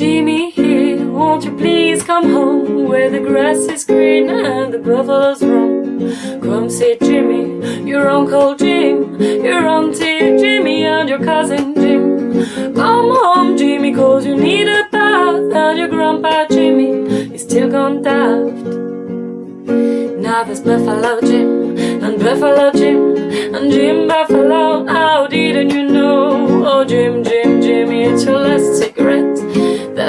Jimmy here, won't you please come home? Where the grass is green and the buffaloes roam. Come see Jimmy, your Uncle Jim Your Auntie Jimmy and your Cousin Jim. Come home Jimmy cause you need a bath And your Grandpa Jimmy is still gone daft. Now there's Buffalo Jim and Buffalo Jim And Jim Buffalo, how didn't you know? Oh Jim Jim.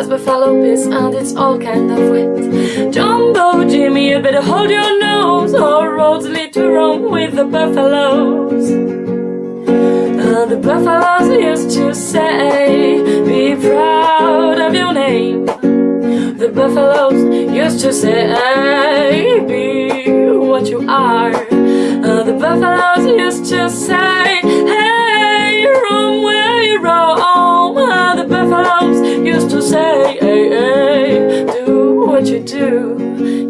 There's Buffalo piss and it's all kind of wet. Jumbo Jimmy, you better hold your nose. All roads lead to Rome with the buffaloes. And the buffaloes used to say, Be proud of your name. The buffaloes used to say, Be what you are. And the buffaloes used to say, used to say, Hey, hey, do what you do.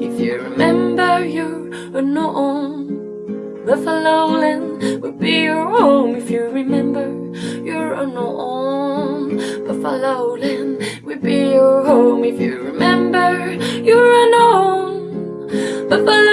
If you remember, you're unknown. Buffalo land will be your home if you remember you're unknown. Buffalo land will be your home if you remember you're unknown. Buffalo